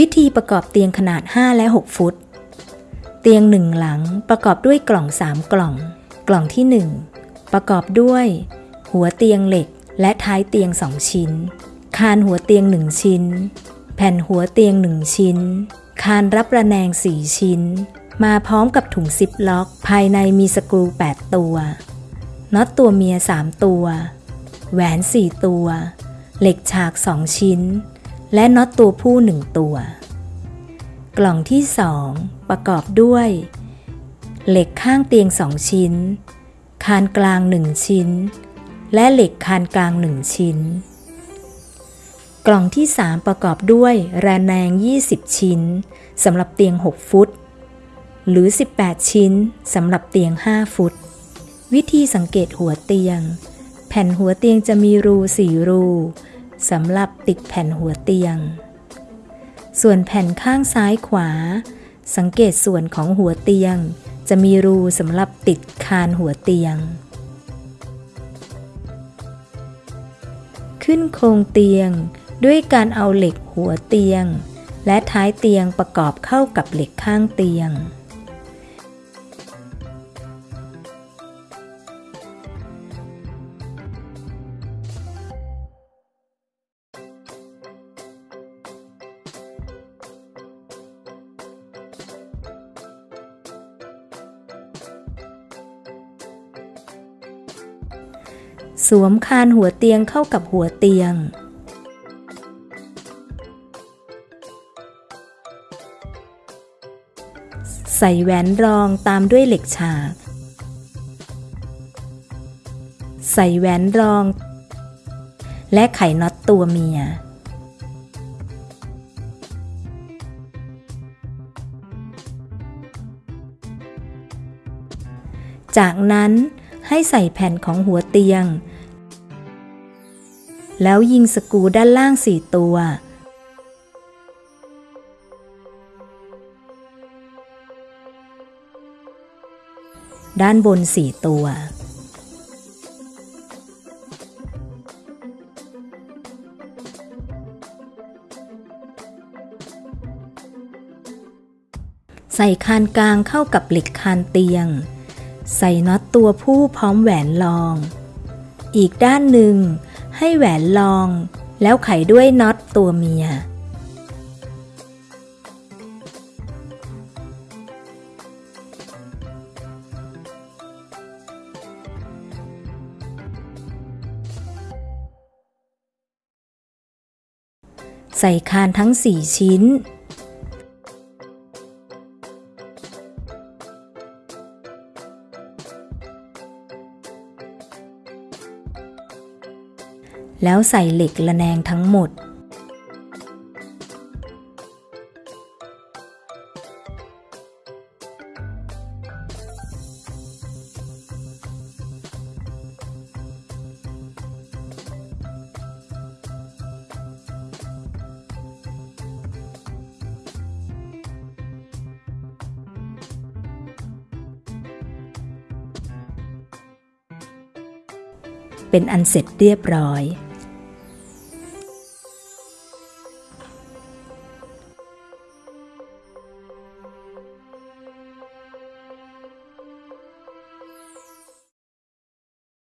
วิธีประกอบเตียงขนาด 5 และ 6 ฟุต เตียงหนึ่งหลังประกอบด้วยกล่อง 3 กล่อง กล่องที่ 1 ประกอบด้วย หัวเตียงเหล็กและท้ายเตียง 2 ชิ้น คานหัวเตียง 1 ชิ้น แผ่นหัวเตียง 1 ชิ้น คานรับระแนง 4 ชิ้น มาพร้อมกับถุงซิปล็อก ภายในมีสกรู 8 ตัวน็อตตัวเมีย 3 ตัว แหวน 4 ตัว เหล็กฉาก 2 ชิ้น และน็อตตัวผู้1ตัว กล่องที่2ประกอบด้วย เหล็กข้างเตียง2ชิ้น คานกลาง1ชิ้น และเหล็กคานกลาง1ชิ้น กล่องที่3ประกอบด้วยระแนง 20 ชิ้นสำหรับเตียง 6 ฟุต หรือ 18 ชิ้นสำหรับเตียง 5 ฟุต วิธีสังเกตหัวเตียง แผ่นหัวเตียงจะมีรูสี่รู สำหรับติดแผ่นหัวเตียง ส่วนแผ่นข้างซ้ายขวา สังเกตส่วนของหัวเตียง จะมีรูสำหรับติดคานหัวเตียง ขึ้นโครงเตียงด้วยการเอาเหล็กหัวเตียง และท้ายเตียงประกอบเข้ากับเหล็กข้างเตียง สวมคานหัวเตียงเข้ากับหัวเตียง ใส่แหวนรองตามด้วยเหล็กฉาก ใส่แหวนรอง และไขน็อตตัวเมียจากนั้น ให้ใส่แผ่นของหัวเตียง แล้วยิงสกูด้านล่างสี่ตัว ด้านบนสี่ตัวใส่คานกลางเข้ากับเหล็กคานเตียง ใส่น็อตตัวผู้พร้อมแหวนรอง อีกด้านหนึ่ง ให้แหวนรอง แล้วไขด้วยน็อตตัวเมีย ใส่คานทั้ง4ชิ้น แล้วใส่เหล็กระแนงทั้งหมด เป็นอันเสร็จเรียบร้อย